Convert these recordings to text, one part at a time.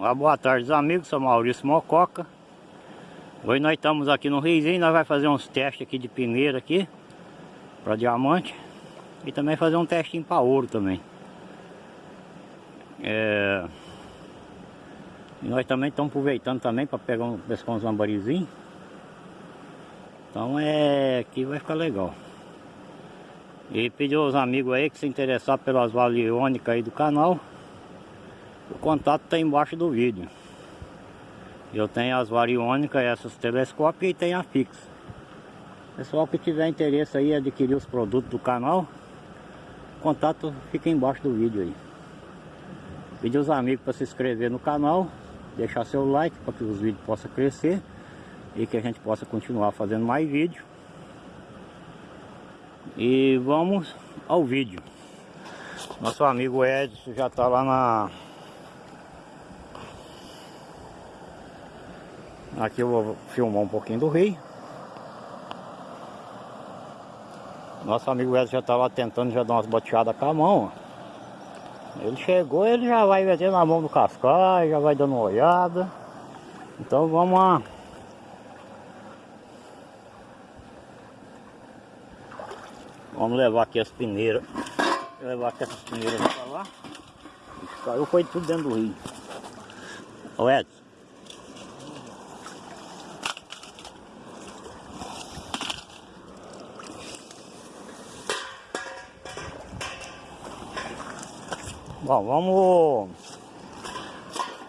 Uma boa tarde, amigos. Sou Maurício Mococa. Hoje nós estamos aqui no Riozinho. Nós vamos fazer uns testes aqui de peneira aqui. Para diamante. E também fazer um testinho para ouro também. É... E nós também estamos aproveitando também para pegar um, pescar uns lambarizinhos. Então é... Aqui vai ficar legal. E pediu aos amigos aí que se interessar pelas valiônicas aí do canal. Contato está embaixo do vídeo. Eu tenho as variônicas, essas telescópios e tem a fixa. Pessoal que tiver interesse aí adquirir os produtos do canal, contato fica embaixo do vídeo aí. Pedir aos amigos para se inscrever no canal, deixar seu like para que os vídeos possam crescer e que a gente possa continuar fazendo mais vídeos. E vamos ao vídeo. Nosso amigo Edson já está lá na... Aqui eu vou filmar um pouquinho do rio. Nosso amigo Edson já estava tentando já dar umas boteadas com a mão. Ele chegou, ele já vai metendo a mão no cascai, já vai dando uma olhada. Então vamos lá. Vamos levar aqui as peneiras. Levar aqui essas peneiras para lá. Caiu foi tudo dentro do rio. Ô Edson. Bom, vamos...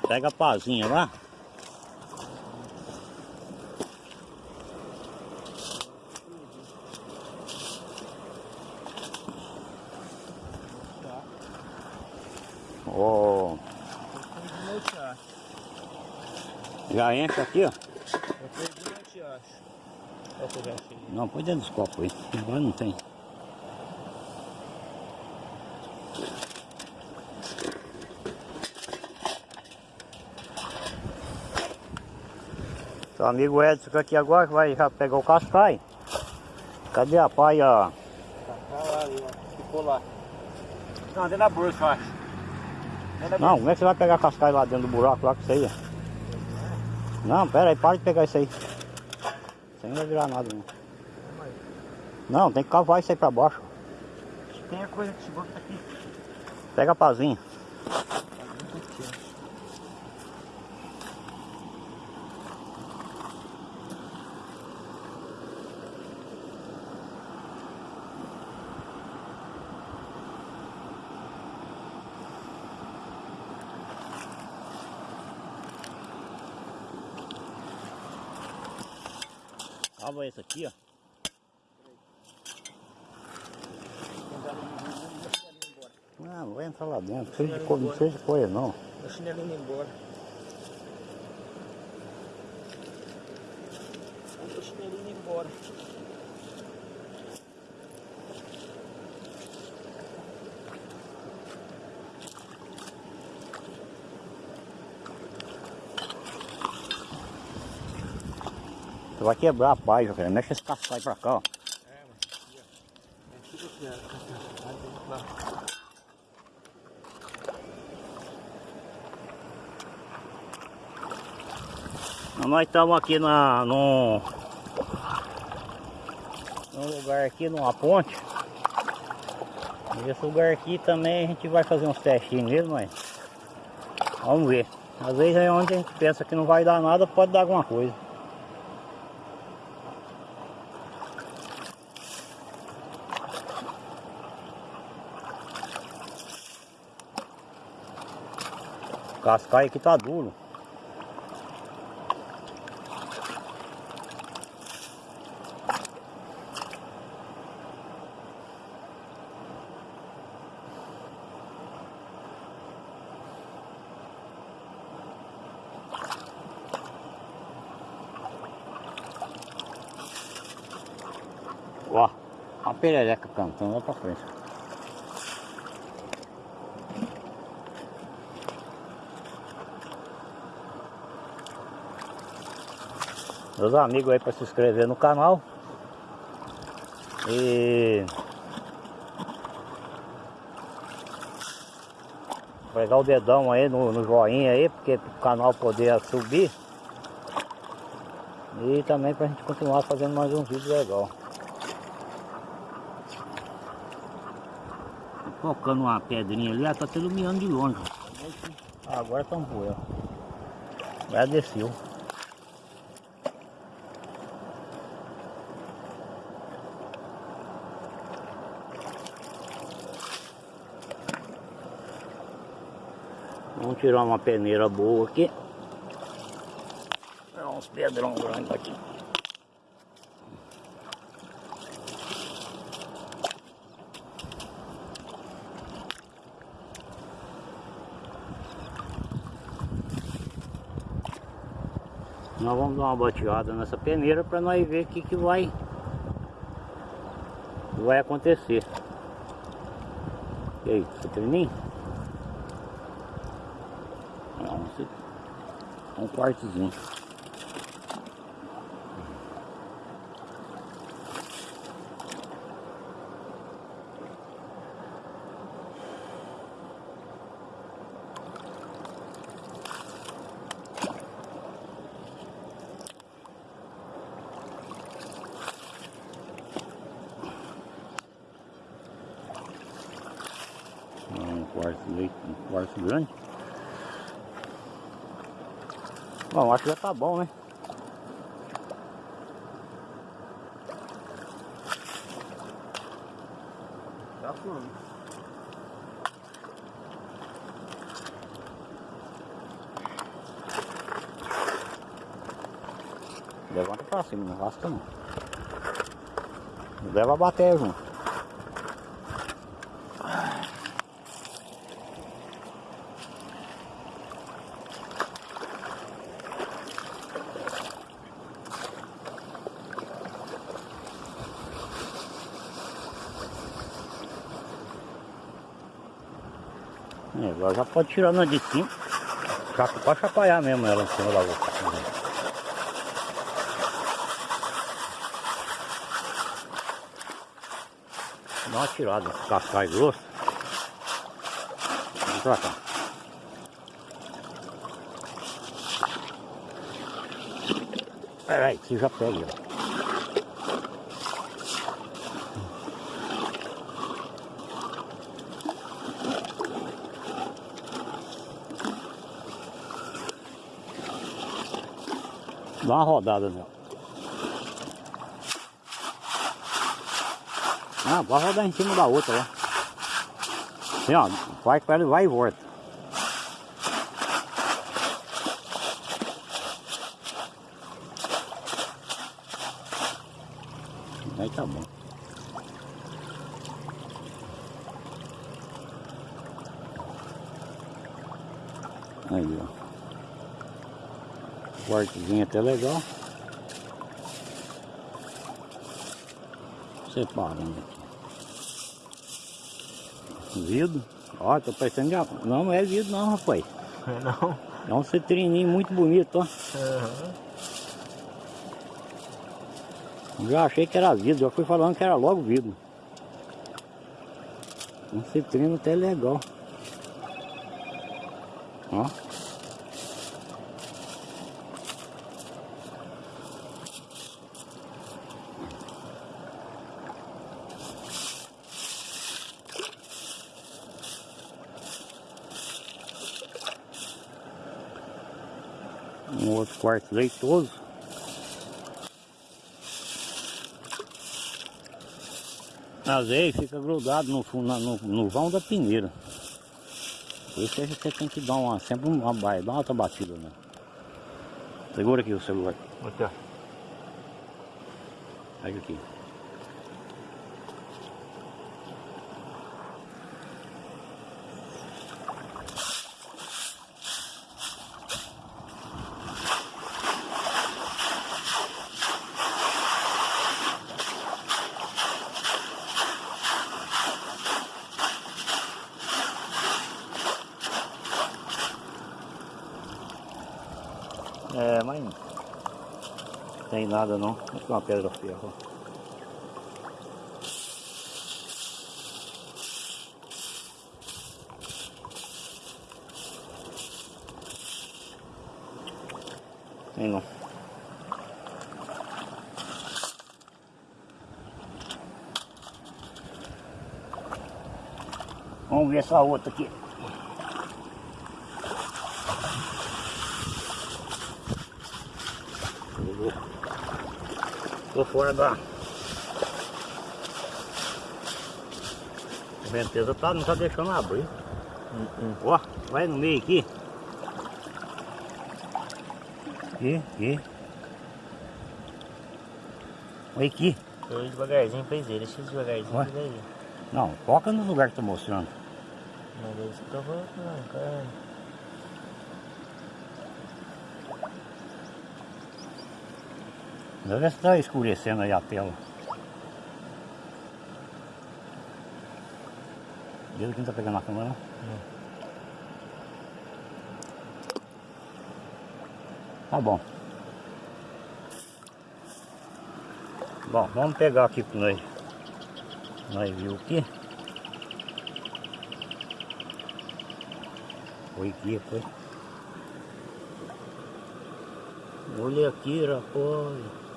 Pega a pazinha lá. Oh. Já enche aqui, ó. Não, põe dentro dos copos aí. Agora não tem. Seu amigo Edson aqui agora que vai já pegar o cascai. Cadê a paia? Ficou lá. Não, dentro da bolsa, eu acho. Não, como é que você vai pegar cascai lá dentro do buraco lá com isso aí? Não, pera aí, para de pegar isso aí. Isso aí não vai virar nada não. Não, tem que cavar isso aí pra baixo. Tem a coisa que chegou aqui. Pega a pazinha. Cava esse aqui, ó. Não, não vai entrar lá dentro. Não seja de, co- não seja coisa não. Meu chinelinho indo embora. Meu chinelinho indo embora. Você vai quebrar a página, cara. Mexe esse cascai pra cá, ó. Nós estamos aqui na, num, lugar aqui, numa ponte. Esse lugar aqui também a gente vai fazer uns testinhos nele, mas vamos ver. Às vezes é onde a gente pensa que não vai dar nada, pode dar alguma coisa. O cascai aqui tá duro. Ó, a perereca cantando lá pra frente. Meus amigos aí para se inscrever no canal. E Pegar o dedão aí no, no joinha aí, porque o canal poder subir. E também pra gente continuar fazendo mais um vídeo legal. Colocando uma pedrinha ali, ela tá até iluminando de longe. Ah, agora tá um poeira. Já desceu. Vamos tirar uma peneira boa aqui. Tirar uns pedrão grandes aqui. Nós vamos dar uma bateada nessa peneira para nós ver o que, que vai, vai acontecer. E aí, você termina? Um quartozinho. um quarto, um quarto grande. Bom, acho que já tá bom, né? Tá fluindo. Levanta pra cima, não rasca não. Leva a bateria junto. Agora já pode tirar na de. Já pode chacoalhar mesmo ela em cima da outra. Dá uma tirada, cascai grosso. Vamos pra cá. Peraí, que já pega. Dá uma rodada nela. Ah, pode rodar em cima da outra lá. Assim, vai com ela vai e volta. Aí tá bom. Aí, ó. Quartozinho até legal. Separando aqui. Vidro. Ó, tô parecendo de... Não, não é vidro não, rapaz. Não. É um citrininho muito bonito, ó. Uhum. Já achei que era vidro, já fui falando que era logo vidro. Um citrino até legal. Ó. Um outro quarto leitoso. Às vezes fica grudado no, no, no vão da peneira. Por isso que você tem que dar uma, sempre uma baia, dá uma outra batida, né? Segura aqui o celular. Aqui, ó. Pega aqui. nada não. Acho que é uma pedra ferro. Tem não. Vamos ver essa outra aqui. Tô fora da... A venteza tá, não tá deixando abrir. Ó, vai no meio aqui. Aqui, aqui. Olha aqui. Eu devagarzinho fez ele, deixa devagarzinho, Ué? devagarzinho. Não, foca no lugar que tá mostrando. Mas é eu não, cara. Deve estar escurecendo aí a tela. Ele que não tá pegando a câmera, não? Tá bom. Bom, vamos pegar aqui que nós, nós viu aqui. Foi aqui, foi. Olha aqui, rapaz.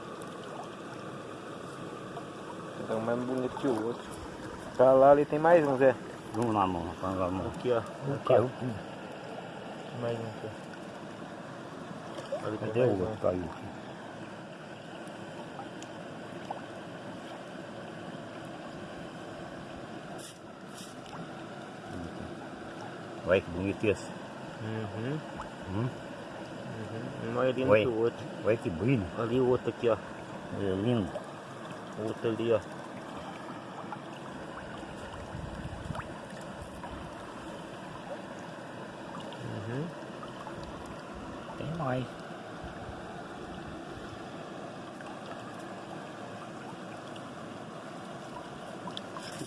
Então mais bonito que o outro. Tá lá, ali tem mais um, Zé. Vamos na mão, vamos na mão. Aqui, ó. Caiu. Mais um aqui. Ali Cadê o um. outro? Caiu aqui. Olha que bonito esse. Uhum. Hum? Um mais lindo Oi. que o outro. Olha que brilho. Ali o outro aqui, ó. É lindo. O outro ali, ó. Uhum. Tem mais.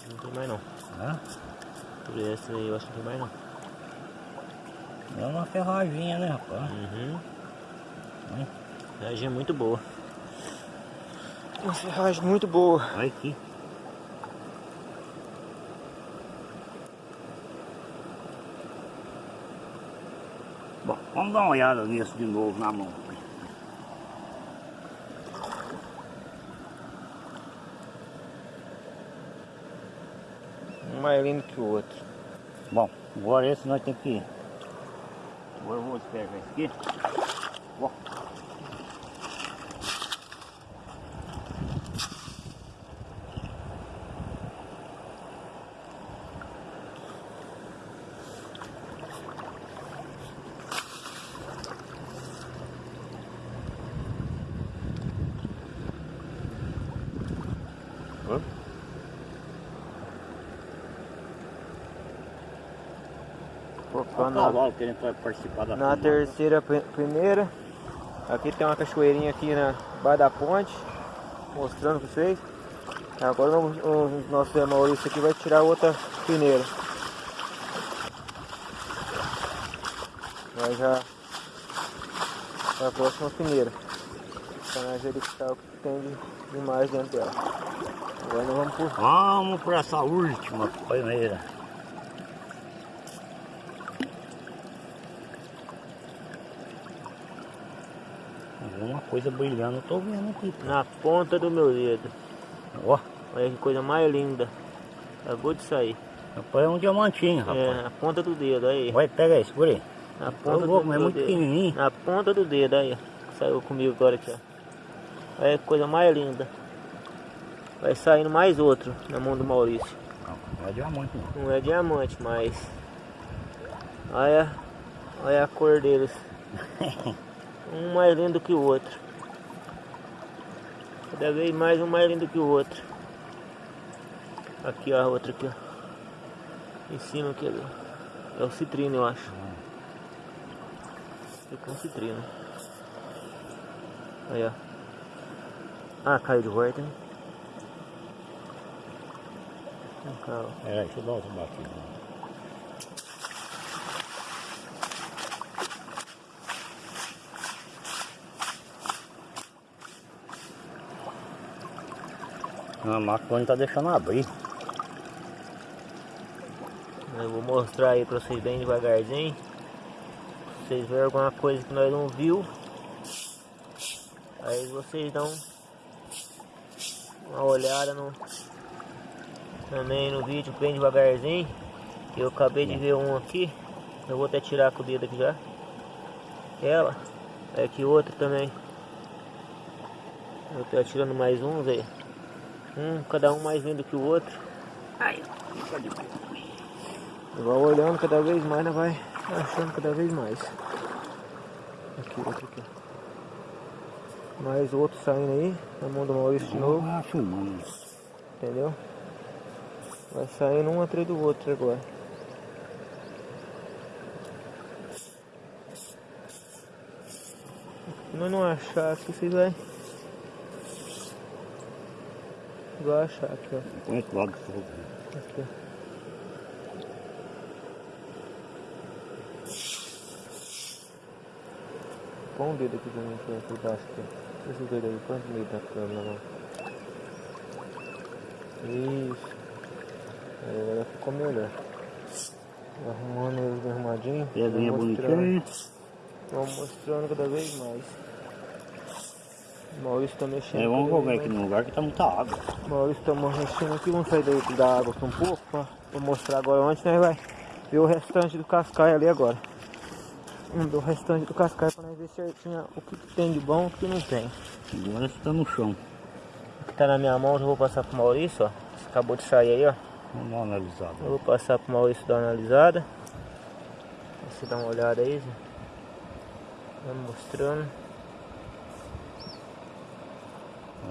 Não tem mais não. Né? Por esse aí eu acho que não tem mais não. É uma ferraginha, né, rapaz? Uhum. Hum. Ferragem é muito boa. Uma ferragem muito boa. Olha aqui. Bom, vamos dar uma olhada nisso de novo na mão. Mais lindo que o outro. Bom, agora esse nós temos que ir. Agora despegar esse aqui. Na, cavalo querendo participar da na terceira pri- primeira. Aqui tem uma cachoeirinha aqui na baixo da ponte. Mostrando pra vocês. Agora o, o nosso Maurício aqui vai tirar outra peneira. Vai já para a próxima peneira. Nós verificar o que tem de, de mais dentro dela. Agora nós vamos por Vamos para essa última primeira. Alguma coisa brilhando, eu tô vendo aqui. na ponta do meu dedo. Ó, Olha que coisa mais linda. Acabou de sair. rapaz, é um diamantinho, rapaz. É, na ponta do dedo, aí. Vai, pega esse por aí. Na ponta louco, do mas é muito dedo. pequenininho. Na ponta do dedo, aí. Saiu comigo agora aqui, ó. Olha que coisa mais linda. Vai saindo mais outro na mão do Maurício. Não, não é diamante não. Não é diamante, mas... Olha, olha a cor deles. Um mais lindo que o outro. Cada vez mais um mais lindo que o outro. Aqui ó, a outra aqui ó. Em cima aqui ó. É o citrino eu acho. Fica com citrino. Aí ó. Ah, caiu de volta, hein? Calma. É, deixa eu dar outra batida. A não tá deixando abrir. Eu vou mostrar aí pra vocês bem devagarzinho. Se vocês verem alguma coisa que nós não viu, Aí vocês dão uma olhada no também no vídeo bem devagarzinho. Eu acabei de ver um aqui. Eu vou até tirar com o dedo aqui já. Ela. É aqui outra também. Eu tô atirando mais uns aí. Um, cada um mais lindo que o outro. Aí, fica de olhando cada vez mais, né? Vai achando cada vez mais. Aqui, outro aqui. Mais outro saindo aí. Na mão do Maurício de novo. Entendeu? Vai saindo um atrás do outro agora. Se nós não achar aqui, vocês vai. Vai achar aqui, ó. Põe esse lado fogo. Aqui, ó. Põe um dedo aqui pra mim, aqui, por baixo aqui. Esse dedo aí, põe no meio da câmera lá. Isso. Aí agora ficou melhor. Arrumando eles bem arrumadinho. Pedrinha Vou bonitinha. Vamos mostrando cada vez mais. Maurício tá mexendo. É, vamos vez aqui no lugar que tá muita água. Maurício tá mexendo aqui, vamos sair daí da água aqui um pouco pra, pra mostrar agora onde nós vai ver o restante do cascaio ali agora. Vamos ver o restante do cascaio pra nós ver certinho o que, que tem de bom e o que não tem. Agora você tá no chão. O que tá na minha mão eu vou passar pro Maurício, ó. Esse acabou de sair aí, ó. Vamos dar uma analisada. Eu vou passar pro Maurício dar uma analisada. Você dá uma olhada aí, Zé. Vamos mostrando.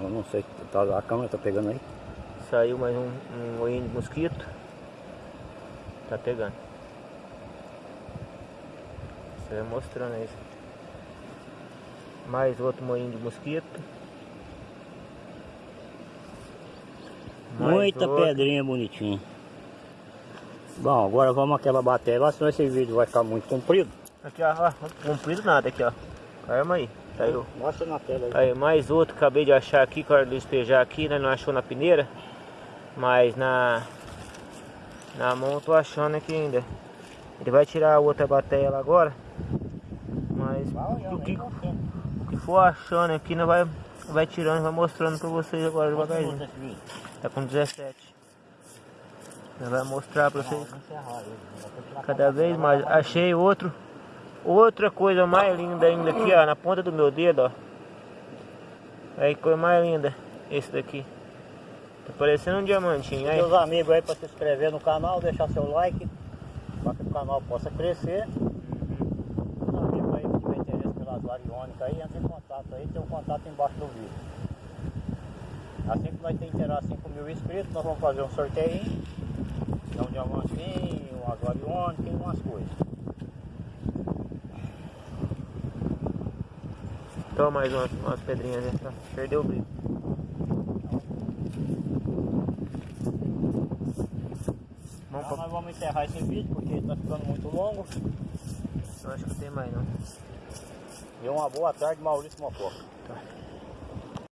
Eu não sei, tá, a câmera tá pegando aí? Saiu mais um, um moinho de mosquito. Tá pegando. Você vai mostrando aí. Zé. Mais outro moinho de mosquito. Mais Muita outro. pedrinha bonitinha. Bom, agora vamos aquela bateria senão esse vídeo vai ficar muito comprido. Aqui, ó, ó. Comprido nada aqui, ó. Arma aí. Mostra na tela aí. Aí, mais outro acabei de achar aqui, que a hora de despejar aqui, né? Não achou na peneira. Mas na. Na mão eu tô achando aqui ainda. Ele vai tirar a outra bateria lá agora. Mas o que, o que for achando aqui, né? Vai, vai tirando, vai mostrando pra vocês agora devagarzinho. Tá com 17. Ele vai mostrar pra vocês. Continuar com Cada vez mais. Achei outro. Outra coisa mais linda ainda aqui, ó. Na ponta do meu dedo, ó. Aí, coisa mais linda. Esse daqui. Tá parecendo um diamantinho. Aí. Meus amigos aí para se inscrever no canal, deixar seu like, para que o canal possa crescer. Meus amigos aí que tiver interesse pelas variônicas aí, entre em contato aí, tem um contato embaixo do vídeo. Assim que nós interar 5 mil inscritos, nós vamos fazer um sorteio, um diamantinho, umas variônicas e umas coisas. Toma mais umas, umas pedrinhas tá? Perdeu o brilho. Vamos pra... nós vamos encerrar esse vídeo porque está ficando muito longo. Eu acho que não tem mais não. E uma boa tarde, Maurício Mococa. Tá.